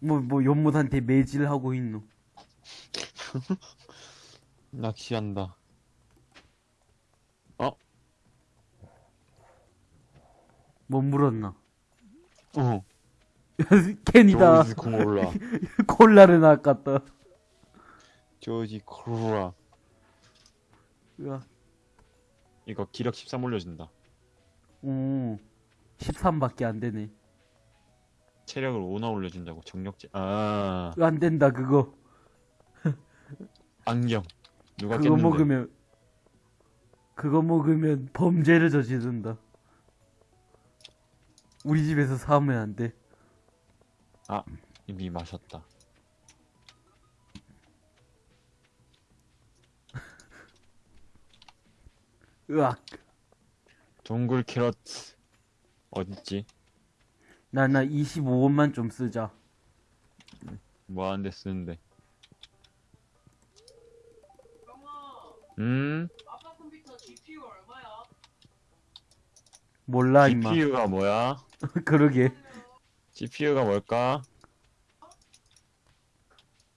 뭐, 뭐, 연못한테 매질하고 있노. 낚시한다. 어? 뭐 물었나? 어. 캔이다. 조지 콜라. 콜라를 낚았다. 조지 콜라. 으아. 이거 기력 13 올려준다. 오, 13밖에 안 되네. 체력을 5나 올려준다고 정력제. 아 안 된다, 그거. 안경. 누가 그거 깼는데? 먹으면, 그거 먹으면 범죄를 저지른다. 우리 집에서 사면 안 돼. 아 이미 마셨다. 으악. 동굴 캐럿 어딨지? 나, 나 25원만 좀 쓰자. 뭐 하는데 쓰는데? 음? 아빠 컴퓨터 GPU 얼마야? 몰라, 임마. GPU가 뭐야? 그러게. GPU가 뭘까?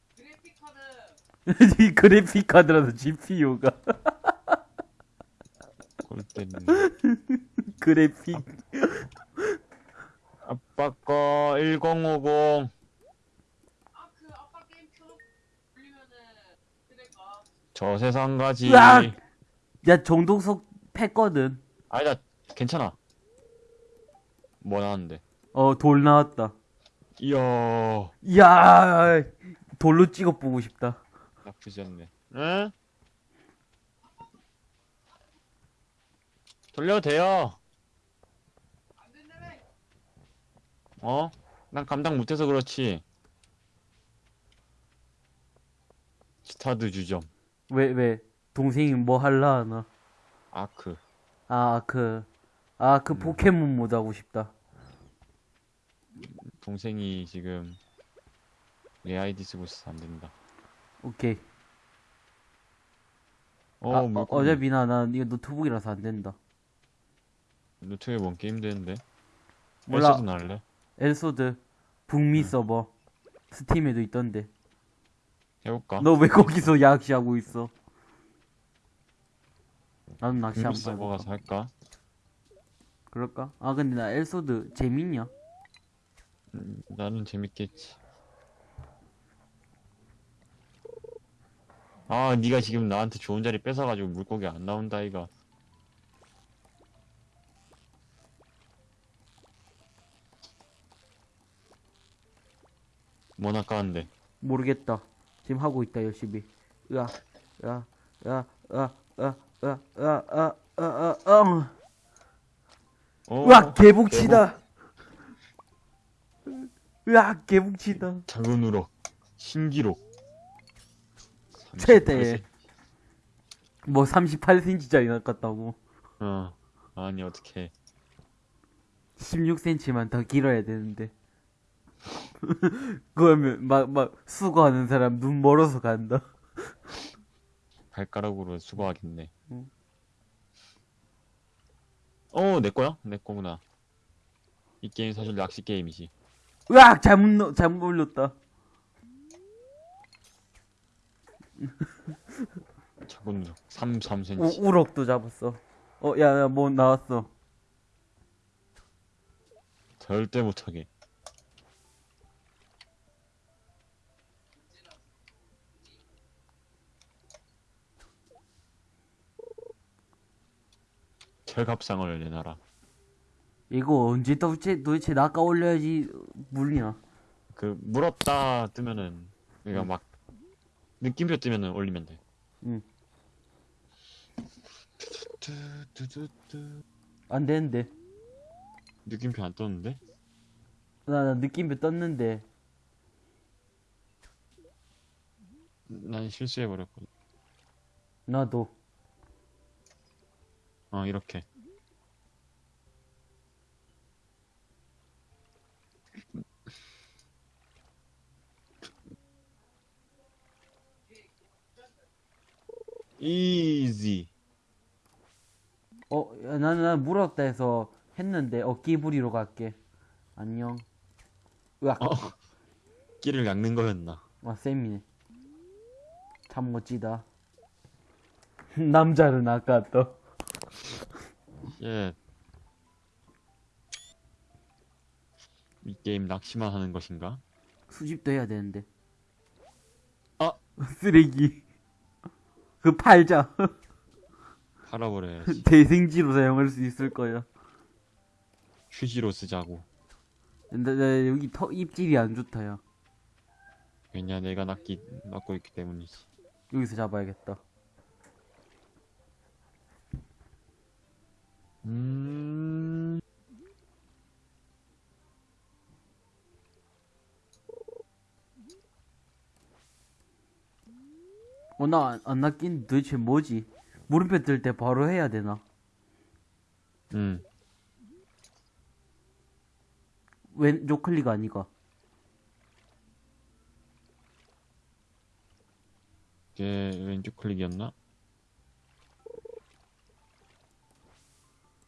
그래픽 카드 이 그래픽 카드라도 GPU가. 골 때리네. 그래픽. 아빠 거 1050. 아그 아빠 게임 켜놓고 돌리면은 그럴까? 저 세상 가지. 으악! 야, 정동석 팼거든. 아니다, 괜찮아. 뭐 나왔는데? 어, 돌 나왔다. 이야, 이야, 돌로 찍어 보고 싶다. 나쁘지 않네. 응? 돌려도 돼요. 안 된다며 어? 난 감당 못해서 그렇지. 스타드 주점. 왜, 왜? 동생이 뭐 할라 하나? 아크. 아, 그, 아, 그 포켓몬 모드 하고 싶다. 동생이 지금 내 아이디 쓰고 있어서 안 된다. 오케이. 어, 아, 어, 물고기. 어차피 나, 나 이거 노트북이라서 안 된다. 노트북에 뭔 게임 되는데? 몰라. 날래? 엘소드, 북미 서버, 스팀에도 있던데. 해볼까? 너 왜 거기서 낚시하고 있어? 나도 낚시 한번 서버? 가서 할까? 그럴까? 아, 근데 나 엘소드 재밌냐? 음, 나는 재밌겠지. 아, 네가 지금 나한테 좋은 자리 뺏어가지고 물고기 안 나온다, 이가. 뭐 낚았는데? 모르겠다. 지금 하고 있다, 열심히. 으아, 으아, 으아, 으아, 으아, 으아, 으아, 으아, 으아, 으아, 어, 으아, 개복치다. 으아, 개복치다. 작은 우럭, 신기록. 최대. 뭐 38cm짜리 낚았다고. 어, 아니, 어떡해. 16cm만 더 길어야 되는데. 그러면 막, 막, 수거하는 사람 눈 멀어서 간다. 발가락으로 수거하겠네. 응. 어, 내 거야? 내 거구나. 이 게임 사실 낚시 게임이지. 으악! 잘못, 넣- 잘못 올렸다. 작은 우럭, 3, 3cm. 우, 우럭도 잡았어. 어, 야, 야, 뭐 나왔어. 절대 못하게. 철갑상을 내놔라. 이거 언제 도대체, 도대체 낚아 올려야지 물리나. 그 물었다 뜨면은 그러니까 막 느낌표 뜨면은 올리면 돼. 응. 뚜뚜뚜뚜. 안 되는데. 느낌표 안 떴는데? 나, 나 느낌표 떴는데. 난 실수해 버렸거든. 나도. 어 이렇게. 이지. 어, 야, 나는, 나는 물었다 해서 했는데, 어깨 부리러 갈게. 안녕. 으악. 어. 미끼를 낚는 거였나? 와, 쌤이네. 참 멋지다. 남자는 아까 또. 예. 이 게임 낚시만 하는 것인가? 수집도 해야 되는데. 아! 쓰레기. 그 팔자. 팔아버려야지. 대생지로 사용할 수 있을 거야. 휴지로 쓰자고. 근데 나 여기 턱 입질이 안 좋다 야. 왜냐, 내가 낚기, 낚고 있기 때문이지. 여기서 잡아야겠다. 어, 나 안, 안 낚인 도대체 뭐지? 물음표 뜰 때 바로 해야 되나? 음. 왼쪽 클릭 아니가? 이게 왼쪽 클릭이었나?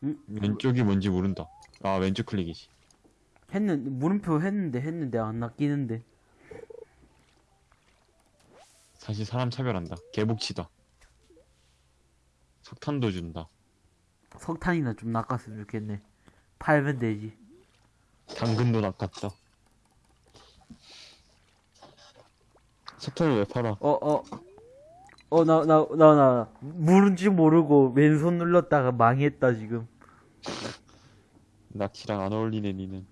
응? 왼쪽이 뭔지 모른다. 아, 왼쪽 클릭이지. 했는, 물음표 했는데 했는데 안 낚이는데. 사실 사람 차별한다. 개복치다. 석탄도 준다. 석탄이나 좀 낚았으면 좋겠네. 팔면 되지. 당근도 낚았다. 석탄을 왜 팔아? 어, 어. 어, 나, 나, 나, 나, 물은지 모르고 왼손 눌렀다가 망했다, 지금. 낚시랑 안 어울리네, 니는.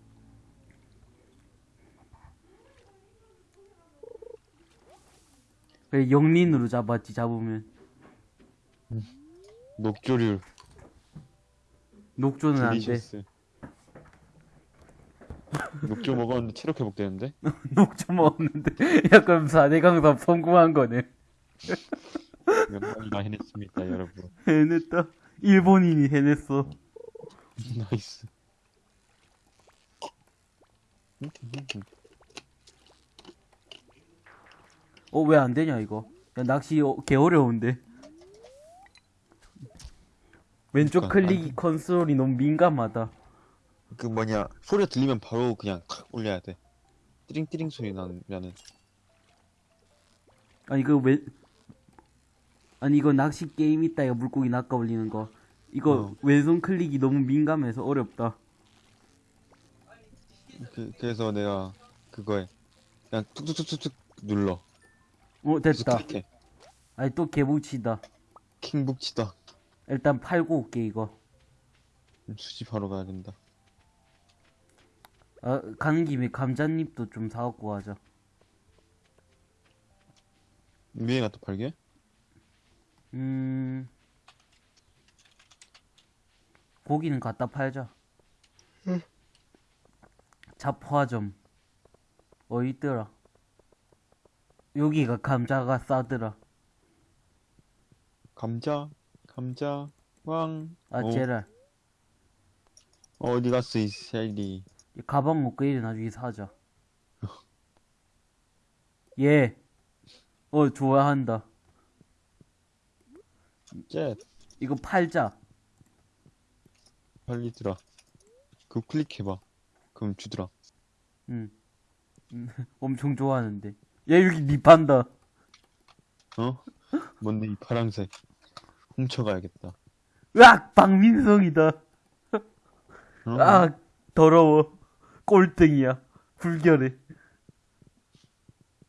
그래, 영린으로 잡았지, 잡으면. 녹조류, 녹조는 안 돼. delicious. 녹조 먹었는데 체력 회복되는데? 녹조 먹었는데. 약간 4대 강섭 성공한 거네. 명당이가 해냈습니다, 여러분. 해냈다. 일본인이 해냈어. nice. 어, 왜 안 되냐, 이거. 야, 낚시 어, 개 어려운데. 왼쪽 그러니까, 클릭 컨트롤이 너무 민감하다. 그 뭐냐, 소리가 들리면 바로 그냥 칵 올려야 돼. 띠링띠링 소리 나면은. 아니, 그 왼, 아니, 이거 낚시 게임 있다, 이거 물고기 낚아 올리는 거. 이거 어. 왼손 클릭이 너무 민감해서 어렵다. 그, 그래서 내가 그거에 그냥 툭툭툭툭툭 눌러. 어, 됐다. 아니, 또 개복치다. 킹북치다. 일단 팔고 올게, 이거. 수집하러 가야 된다. 아, 가는 김에 감자잎도 좀 사갖고 가자. 위에가 또 팔게? 음, 고기는 갖다 팔자. 잡화점. 어디 있더라? 여기가 감자가 싸더라. 감자, 감자, 왕. 아, 어, 제랄. 어디 갔어, 이 셀리. 이 가방 먹고 이래 나중에 사자. 예. 어, 좋아한다. 쟤, 이거 팔자. 들어. 그거 클릭해봐. 그럼 주더라. 응. 음, 엄청 좋아하는데. 야, 여기 니 판다. 어? 뭔데, 이 파랑색. 훔쳐가야겠다. 으악! 박민성이다. 어? 아, 더러워. 꼴등이야. 불결해.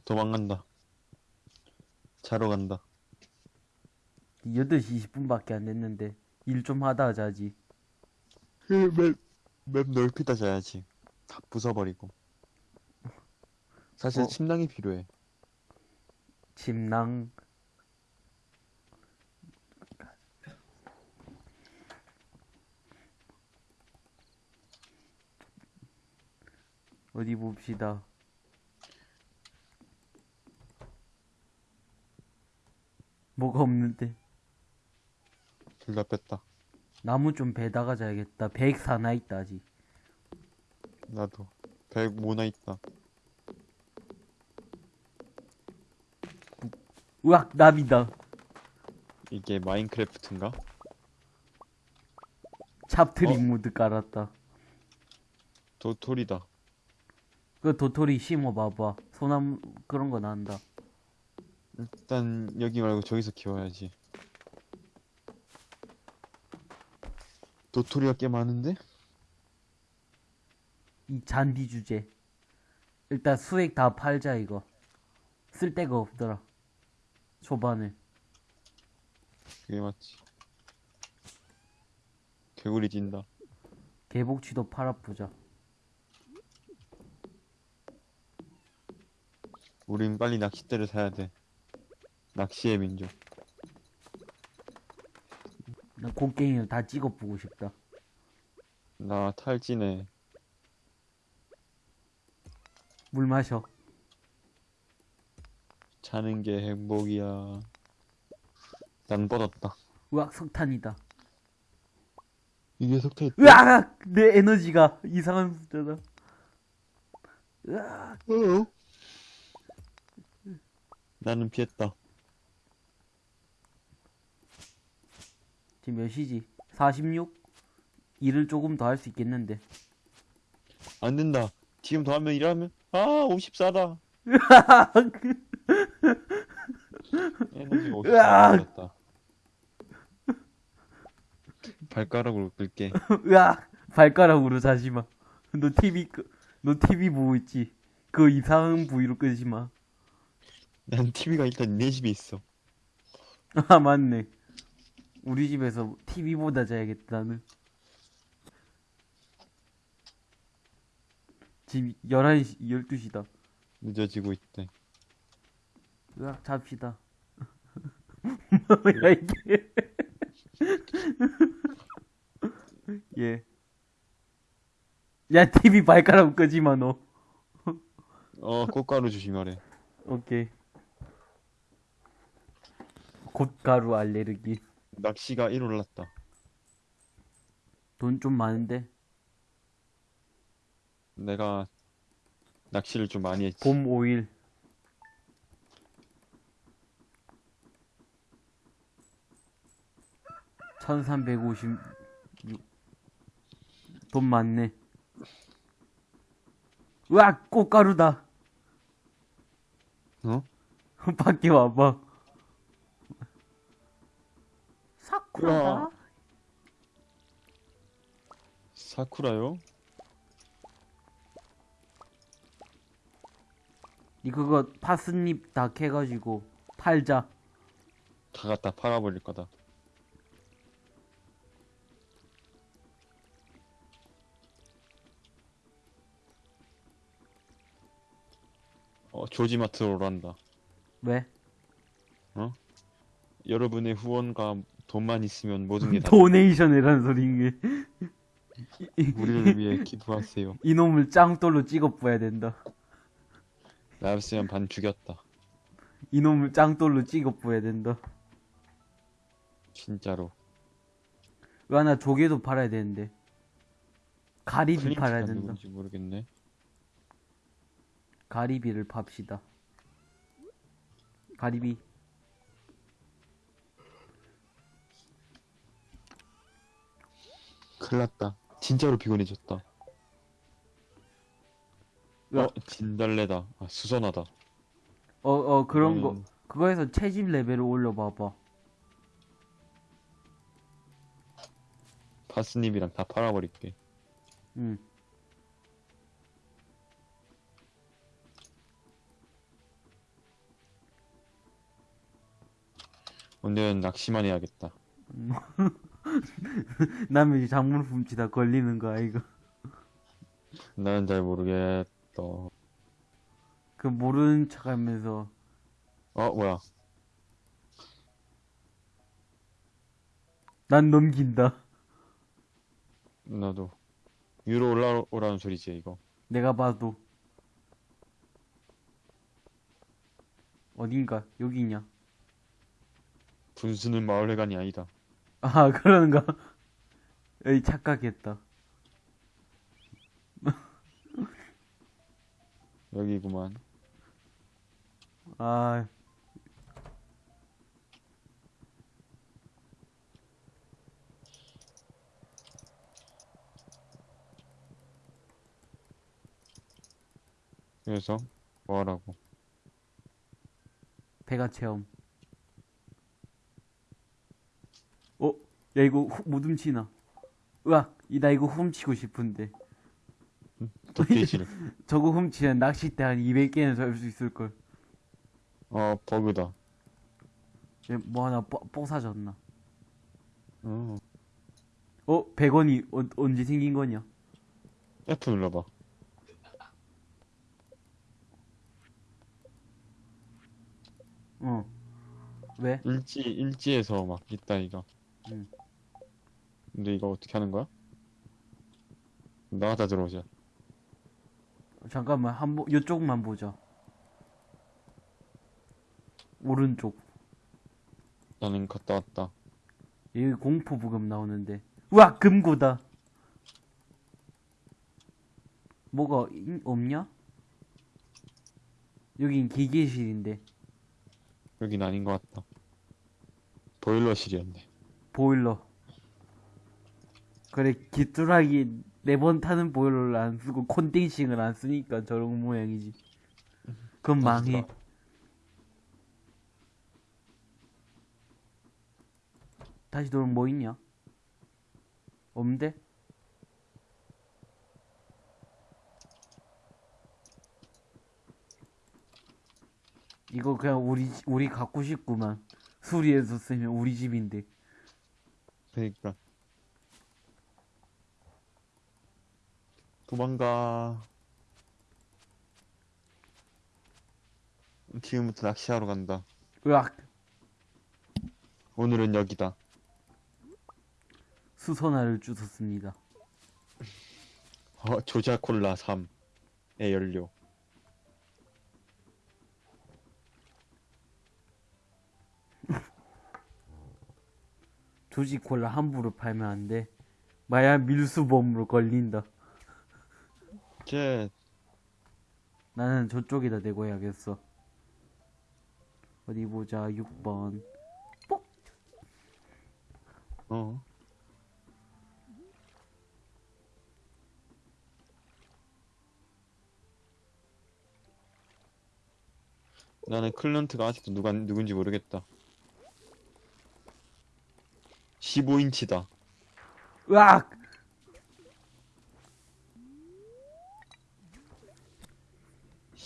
도망간다. 자러 간다. 8시 20분밖에 안 됐는데. 일 좀 하다 자지. 맵, 맵 넓히다 자야지. 다 부숴버리고. 사실 어? 침낭이 필요해. 침낭. 어디 봅시다. 뭐가 없는데. 둘 다 뺐다. 나무 좀 베다가 자야겠다. 104나 있다, 아직. 나도. 백 모나 있다. 으악, 나비다. 이게 마인크래프트인가? 찹트리 어? 모드 깔았다. 도토리다. 그 도토리 심어봐봐. 소나무 그런 거 난다. 일단 여기 말고 저기서 키워야지. 도토리가 꽤 많은데? 이 잔디 주제. 일단 수액 다 팔자 이거. 쓸 데가 없더라. 초반에. 그게 맞지. 개구리 뛴다. 개복치도 팔아보자. 우린 빨리 낚싯대를 사야 돼. 낚시의 민족. 나 곡괭이를 다 찍어보고 싶다. 나 탈진해. 물 마셔. 자는 게 행복이야. 난 뻗었다. 으악 석탄이다. 이게 석탄. 으악! 내 에너지가 이상한 숫자다. 으악! 어? 나는 피했다. 지금 몇 시지? 46? 일을 조금 더 할 수 있겠는데. 안 된다. 지금 더 하면 일하면 아 54다. 에너지가 54다. 으악! 다 발가락으로 끌게. 으악! 발가락으로 자지 마. 너 TV, 끄- 너 TV 보고 있지? 그 이상한 부위로 끄지 마. 난 TV가 일단 내 집에 있어. 아, 맞네. 우리 집에서 TV보다 자야겠다, 나는. 지금 11시, 12시다. 늦어지고 있대. 으악, 잡시다. 뭐야, 이게. 예. 야, TV 발가락 끄지 마, 너. 어 꽃가루 조심하래. 오케이. 곶가루 알레르기. 낚시가 1 올랐다. 돈 좀 많은데? 내가 낚시를 좀 많이 했지. 봄 오일. 천삼백오십 돈 많네. 으악! 꽃가루다. 어? 밖에 와봐. 사쿠라다. 우와. 사쿠라요? 이 그거 파스잎 다 캐가지고 팔자. 다 갖다 팔아버릴 거다. 어, 조지마트로 오란다. 왜? 여러분의 후원과 돈만 있으면 모든 게 다. 도네이션이라는 소리인 게. 우리를 위해 기부하세요. 이놈을 짱돌로 찍어 뿌야 된다. 나였으면 반 죽였다. 이놈을 짱돌로 찍어 뿌야 된다. 진짜로. 왜 하나 조개도 팔아야 되는데. 가리비 팔아야 된다. 모르겠네. 가리비를 팝시다. 가리비. 큰일 났다. 진짜로 피곤해졌다. 으악. 어, 진달래다. 아, 수선하다. 어, 어, 그런 거. 음, 그거에서 채집 레벨을 올려봐봐. 파스님이랑 다 팔아버릴게. 응. 오늘은 낚시만 해야겠다. 남의 집 작물 훔치다 걸리는 거 아이가. 나는 잘 모르겠다. 그 모르는 척 하면서. 어, 뭐야. 난 넘긴다. 나도. 위로 올라오라는 소리지, 이거. 내가 봐도. 어딘가, 여기냐. 분수는 마을회관이 아니다. 아, 그런가? 에이, 착각했다. 여기구만. 아, 그래서 뭐 하라고? 배가 체험. 어? 야 이거 후, 못 훔치나? 으악! 이- 나 이거 훔치고 싶은데. 저거 훔치면 낚싯대 한 200개는 잡을 수 있을걸. 어 버그다. 얘뭐 하나 뽀, 뽀 사졌나? 어. 어? 100원이 어, 언제 생긴 거냐? F 눌러봐. 어. 왜? 일지 일지에서 막 있다 이거. 응. 근데 이거 어떻게 하는 거야? 나갔다 들어오자. 잠깐만 한번 요쪽만 보자. 오른쪽. 나는 갔다 왔다. 여기 공포 부금 나오는데. 우와 금고다. 뭐가 인- 없냐? 여긴 기계실인데 여긴 아닌 것 같다. 보일러실이었네. 보일러. 그래 기뚜라기 네 번 타는 보일러를 안 쓰고 콘덴싱을 안 쓰니까 저런 모양이지. 그건 망해. 맞다. 다시 돌면 뭐 있냐? 없는데? 이거 그냥 우리 지- 우리 갖고 싶구만. 수리해서 쓰면 우리 집인데. 그러니까 도망가. 지금부터 낚시하러 간다. 으악! 오늘은 여기다. 수선화를 주웠습니다. 어, 조자 콜라 3의 연료. 조지 콜라 함부로 팔면 안 돼. 마약 밀수범으로 걸린다. 쟤 나는 저쪽에다 대고 해야겠어. 어디 보자, 6번. 어. 나는 클런트가 아직도 누가 누군지 모르겠다. 15인치다. 으악!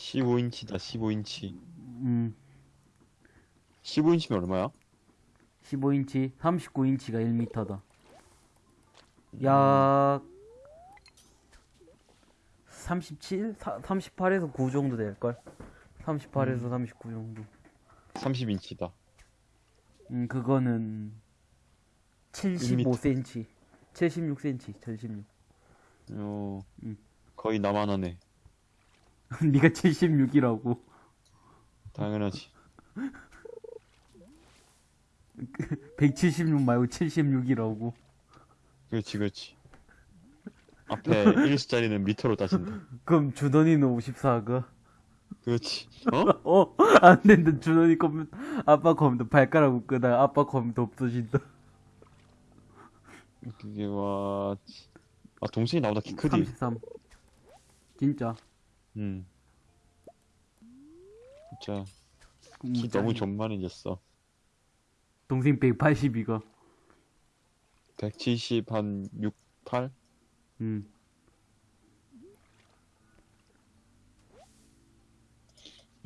15인치다. 15인치. 음, 15인치면 얼마야? 15인치, 39인치가 1m다. 약 37, 38에서 9 정도 될걸. 38에서 39 정도. 30인치다. 음, 그거는 75cm, 76cm, 76. 어. 음. 거의 나만 하네. 네가 76이라고. 당연하지. 176 말고 76이라고. 그렇지, 그렇지. 앞에 1수짜리는 미터로 따진다. 그럼 주던이는 54가. 그렇지. 어? 어, 안 된다. 주던이 컴퓨터, 아빠 컴퓨터 발가락 묶으다가 아빠 컴퓨터 없어진다. 그게 와. 아, 동생이 나보다 키 크디. 33. 진짜. 음. 진짜 음, 키 너무. 존만해졌어. 동생 182가. 170 한 6, 8? 음.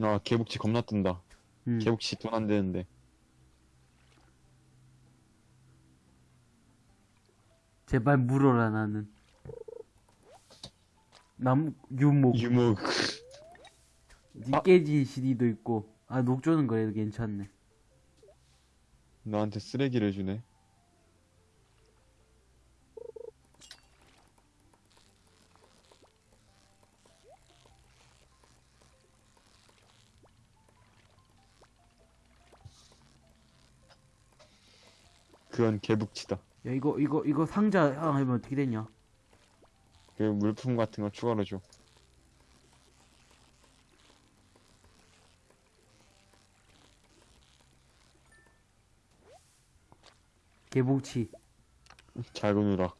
아, 개복치 겁나 뜬다. 음. 개복치 돈 안 되는데. 제발 물어라, 나는. 나무, 유목. 유목. 니 깨진 CD도 있고. 아, 녹조는 그래도 괜찮네. 나한테 쓰레기를 주네. 그건 개복치다. 야, 이거, 이거, 이거 상자 하면 어떻게 되냐? 그 물품 같은 거 추가로 줘. 개복치. 잘 보느라.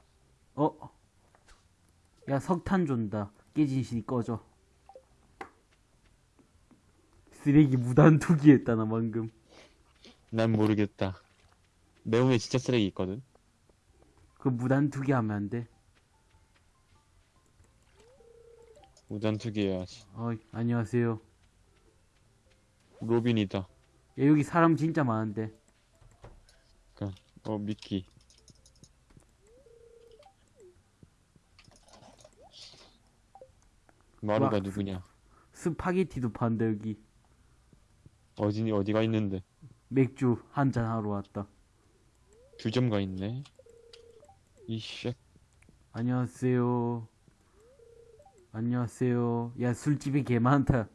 어? 야, 석탄 준다. 깨진 CD 꺼져. 쓰레기 무단 투기했다 나 방금 난 모르겠다. 내 몸에 진짜 쓰레기 있거든. 그 무단 투기하면 안 돼 우단 투기 해야지. 어이 안녕하세요 로빈이다. 야 여기 사람 진짜 많은데 어, 미키. 마루가 와. 누구냐? 스파게티도 판다 여기 어디, 어디가 있는데? 맥주 한 잔 하러 왔다 두 점가 있네. 이씨, 안녕하세요 안녕하세요. 야 술집이 개 많다.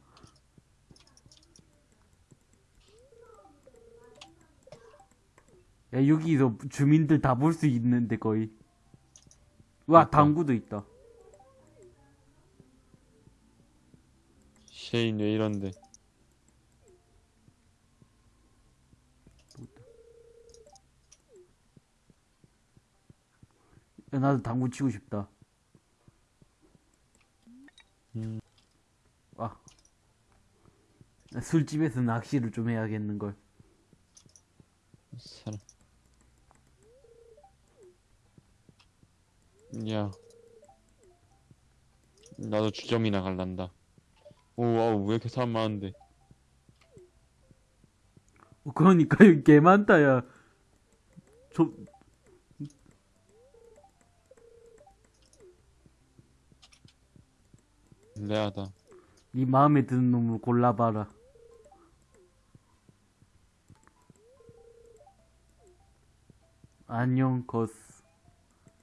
야 여기서 주민들 다 볼 수 있는데 거의. 와 그러니까. 당구도 있다. 쉐인 왜 이런데? 야 나도 당구 치고 싶다 음. 아 술집에서 낚시를 좀 해야겠는걸 사람. 야. 나도 주점이나 갈란다. 오, wow, 왜 이렇게 사람 많은데? 어, 그러니까 여기 개 많다 야 저, 레아다. 네 마음에 드는 놈을 골라봐라. 안녕, 거스.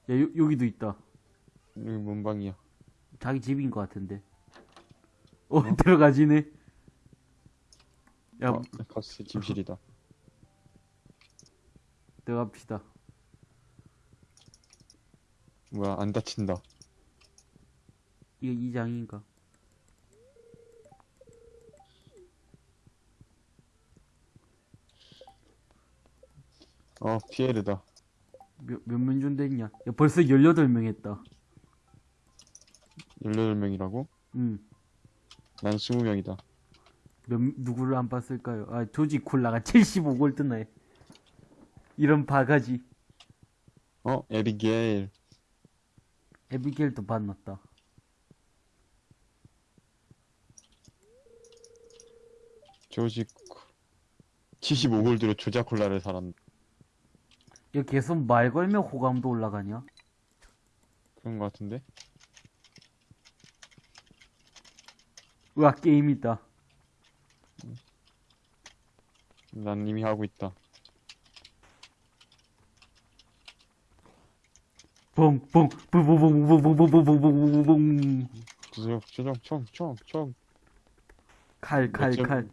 야, 요, 여기도 있다. 여기 뭔 방이야? 자기 집인 것 같은데. 어, 들어가지네. 야, 어, 가스 침실이다. 들어갑시다. 뭐야, 안 다친다. 이거 이장인가? 어, 피에르다. 몇, 몇명 준댔냐? 야, 벌써 18명 했다. 18명이라고? 응. 난 20명이다. 몇, 누구를 안 봤을까요? 아, 조지 콜라가 75골드네. 이런 바가지. 어, 에비게일. 에비겔도 만났다. 조지, 75골드로 조자 콜라를 살았, 야, 계속 말 걸면 호감도 올라가냐? 그런 거 같은데? 으아, 게임 있다. 난 이미 하고 있다. 뽕, 뽕, 뿡뿡뿡뿡뿡뿡뿡뿡뿡뿡. 조정, 조정, 총, 총, 총. 칼, 칼, 몇 점? 칼.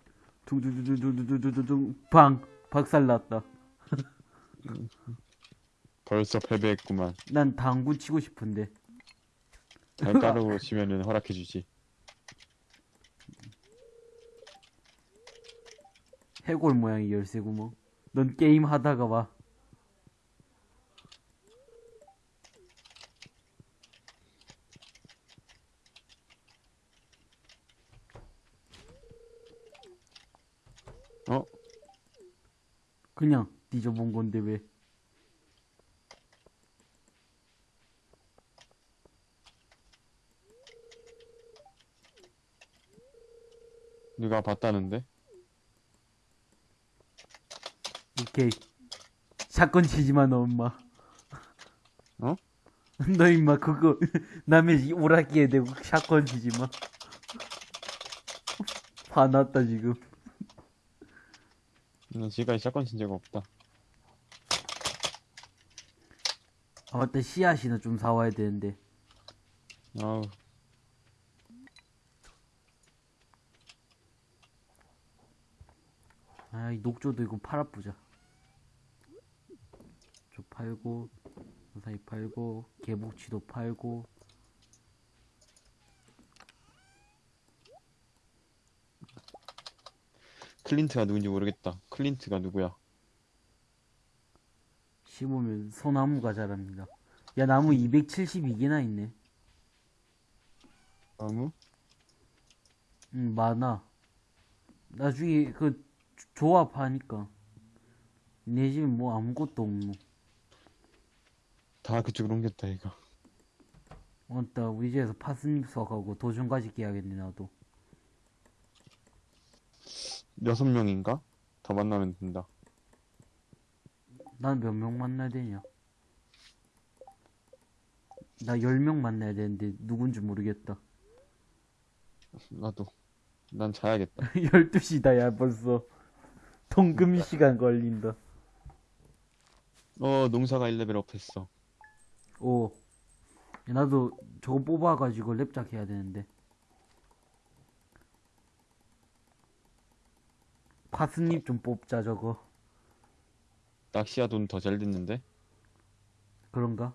둥둥둥둥둥둥둥둥. 방, 박살 났다. 벌써 패배했구만. 난 당구 치고 싶은데. 잘 따르고 치면은 허락해주지. 해골 모양의 열쇠구멍. 넌 게임 하다가 와. 어? 뒤져본 건데 왜? 누가 봤다는데? 오케이. 사건 치지 마, 너 엄마. 어? 너 임마 그거 남의 이 오락기에 대고 샷건 치지 마. 화났다 지금. 나 지금까지 샷건 친 적 없다. 아 맞다 씨앗이나 좀 사와야 되는데. 아우, 아이 녹조도 이거 팔아보자. 저 팔고 무사히 팔고 개복치도 팔고 클린트가 누군지 모르겠다. 클린트가 누구야? 심으면 소나무가 자랍니다. 야 나무 272개나 있네. 나무? 응 많아. 나중에 그 조- 조합하니까 내 집에 뭐 아무것도 없노 다 그쪽으로 옮겼다 이거 맞다 우리 집에서 파스잎 수확하고 도전까지 깨야겠네 나도 여섯 명인가? 더 만나면 된다 난 몇 명 만나야 되냐? 나 10명 만나야 되는데 누군지 모르겠다. 나도. 난 자야겠다. 12시다 야 벌써. 통금 시간 걸린다. 어 농사가 1레벨 up 했어. 오. 나도 저거 뽑아가지고 랩작 해야 되는데. 파스잎 좀 뽑자 저거 낚시야 돈 더 잘 됐는데 그런가?